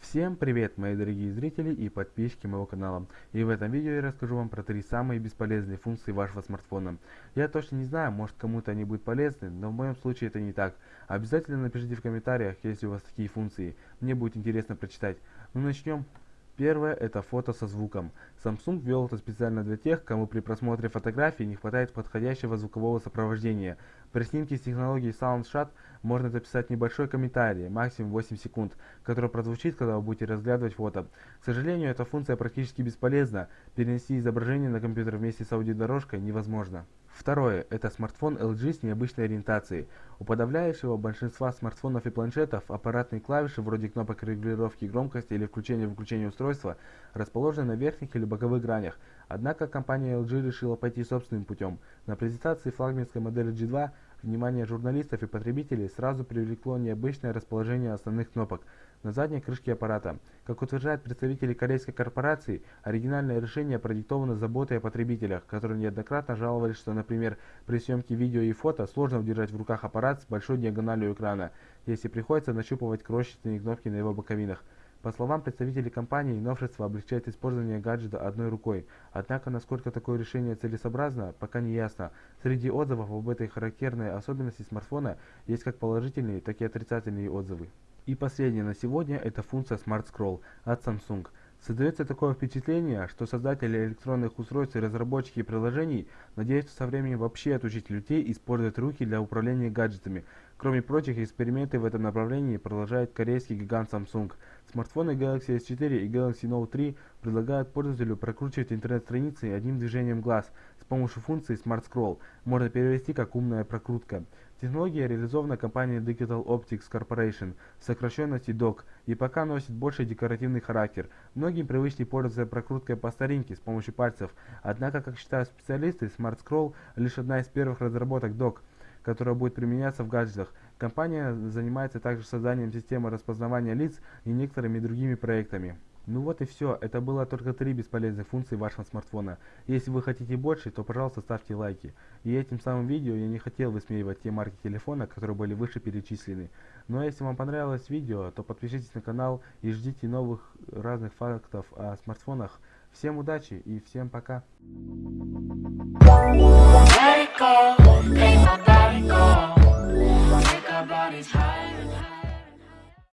Всем привет, мои дорогие зрители и подписчики моего канала. И в этом видео я расскажу вам про три самые бесполезные функции вашего смартфона. Я точно не знаю, может кому-то они будут полезны, но в моем случае это не так. Обязательно напишите в комментариях, если у вас такие функции. Мне будет интересно прочитать. Ну начнем. Первое – это фото со звуком. Samsung ввел это специально для тех, кому при просмотре фотографий не хватает подходящего звукового сопровождения. При снимке с технологией SoundShot можно записать небольшой комментарий, максимум 8 секунд, который прозвучит, когда вы будете разглядывать фото. К сожалению, эта функция практически бесполезна. Перенести изображение на компьютер вместе с аудиодорожкой невозможно. Второе – это смартфон LG с необычной ориентацией. У подавляющего большинства смартфонов и планшетов аппаратные клавиши вроде кнопок регулировки громкости или включения-выключения устройства расположены на верхних или боковых гранях. Однако компания LG решила пойти собственным путем. На презентации флагманской модели G2 внимание журналистов и потребителей сразу привлекло необычное расположение основных кнопок – на задней крышке аппарата. Как утверждают представители корейской корпорации, оригинальное решение продиктовано заботой о потребителях, которые неоднократно жаловались, что, например, при съемке видео и фото сложно удержать в руках аппарат с большой диагональю экрана, если приходится нащупывать крошечные кнопки на его боковинах. По словам представителей компании, новшество облегчает использование гаджета одной рукой, однако насколько такое решение целесообразно, пока не ясно. Среди отзывов об этой характерной особенности смартфона есть как положительные, так и отрицательные отзывы. И последнее на сегодня это функция Smart Scroll от Samsung. Создается такое впечатление, что создатели электронных устройств и разработчики приложений надеются со временем вообще отучить людей использовать руки для управления гаджетами. Кроме прочих, эксперименты в этом направлении продолжает корейский гигант Samsung. Смартфоны Galaxy S4 и Galaxy Note 3 предлагают пользователю прокручивать интернет-страницы одним движением глаз с помощью функции Smart Scroll. Можно перевести как умная прокрутка. Технология реализована компанией Digital Optics Corporation, сокращенности DOC, и пока носит больше декоративный характер. Многим привычнее пользоваться прокруткой по старинке с помощью пальцев, однако, как считают специалисты, Smart Scroll лишь одна из первых разработок DOC, которая будет применяться в гаджетах. Компания занимается также созданием системы распознавания лиц и некоторыми другими проектами. Ну вот и все, это было только три бесполезных функции вашего смартфона. Если вы хотите больше, то пожалуйста ставьте лайки. И этим самым видео я не хотел высмеивать те марки телефона, которые были выше перечислены. Ну а если вам понравилось видео, то подпишитесь на канал и ждите новых разных фактов о смартфонах. Всем удачи и всем пока.